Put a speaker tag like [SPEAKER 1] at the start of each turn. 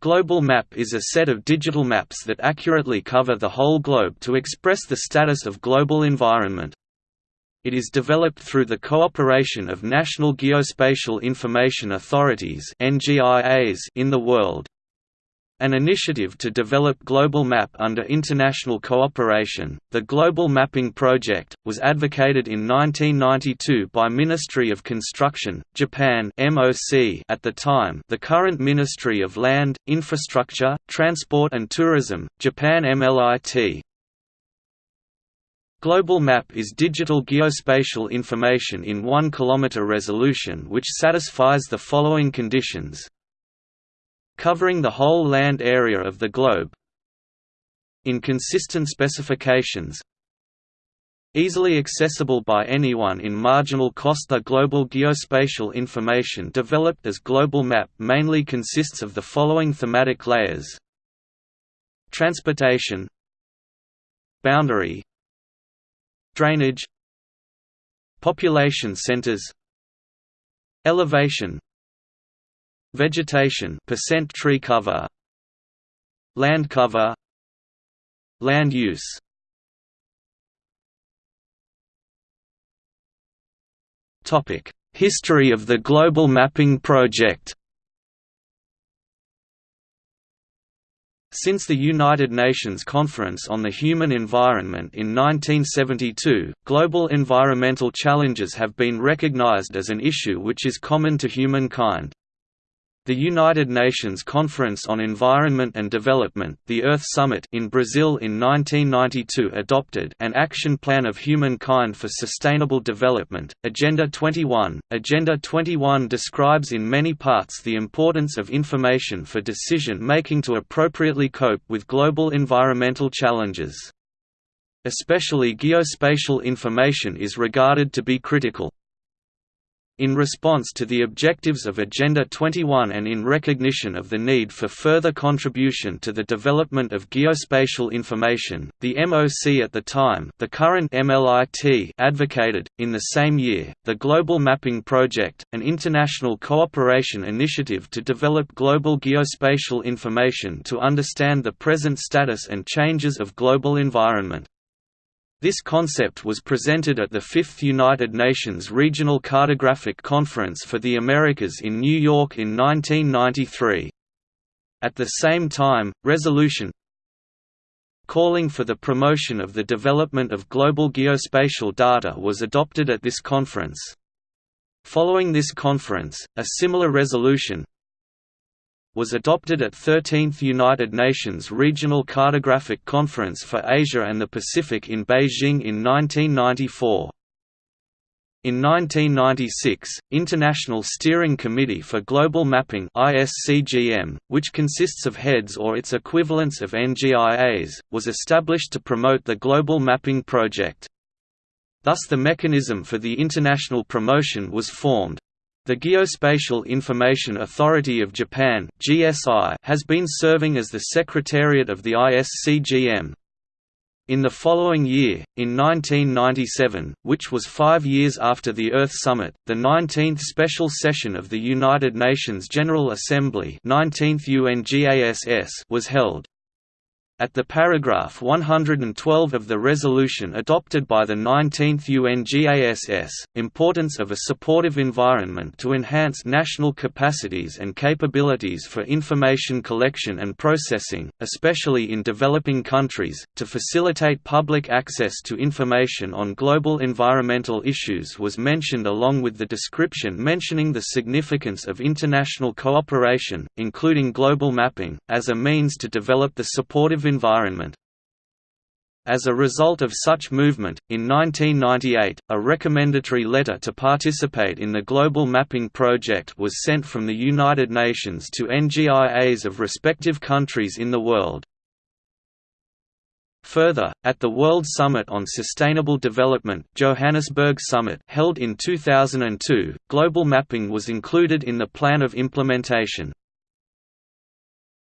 [SPEAKER 1] Global map is a set of digital maps that accurately cover the whole globe to express the status of global environment. It is developed through the cooperation of national geospatial information authorities in the world. An initiative to develop global map under international cooperation, the Global Mapping Project, was advocated in 1992 by Ministry of Construction, Japan (MOC) at the time, the current Ministry of Land, Infrastructure, Transport and Tourism, Japan MLIT. Global Map is digital geospatial information in 1 km resolution which satisfies the following conditions covering the whole land area of the globe in consistent specifications easily accessible by anyone in marginal cost. The global geospatial information developed as global map mainly consists of the following thematic layers. Transportation boundary drainage population centers elevation Vegetation percent tree cover Land cover Land use Topic: History of the Global Mapping Project Since the United Nations Conference on the Human Environment in 1972, global environmental challenges have been recognized as an issue which is common to humankind. The United Nations Conference on Environment and Development the Earth Summit in Brazil in 1992 adopted an Action Plan of Humankind for Sustainable Development, Agenda 21. Agenda 21 describes in many parts the importance of information for decision-making to appropriately cope with global environmental challenges. Especially geospatial information is regarded to be critical. In response to the objectives of Agenda 21 and in recognition of the need for further contribution to the development of geospatial information, the MOC at the time the current MLIT advocated, in the same year, the Global Mapping Project, an international cooperation initiative to develop global geospatial information to understand the present status and changes of global environment. This concept was presented at the Fifth United Nations Regional Cartographic Conference for the Americas in New York in 1993. At the same time, resolution calling for the promotion of the development of global geospatial data was adopted at this conference. Following this conference, a similar resolution, was adopted at 13th United Nations Regional Cartographic Conference for Asia and the Pacific in Beijing in 1994. In 1996, International Steering Committee for Global Mapping which consists of heads or its equivalents of NGIAs, was established to promote the Global Mapping Project. Thus the mechanism for the international promotion was formed. The Geospatial Information Authority of Japan has been serving as the secretariat of the ISCGM. In the following year, in 1997, which was five years after the Earth Summit, the 19th Special Session of the United Nations General Assembly 19th UNGASS was held. At the paragraph 112 of the resolution adopted by the 19th UNGASS, importance of a supportive environment to enhance national capacities and capabilities for information collection and processing, especially in developing countries, to facilitate public access to information on global environmental issues was mentioned along with the description mentioning the significance of international cooperation, including global mapping, as a means to develop the supportive environment. As a result of such movement, in 1998, a recommendatory letter to participate in the Global Mapping Project was sent from the United Nations to NGIAs of respective countries in the world. Further, at the World Summit on Sustainable Development Johannesburg Summit held in 2002, global mapping was included in the plan of implementation.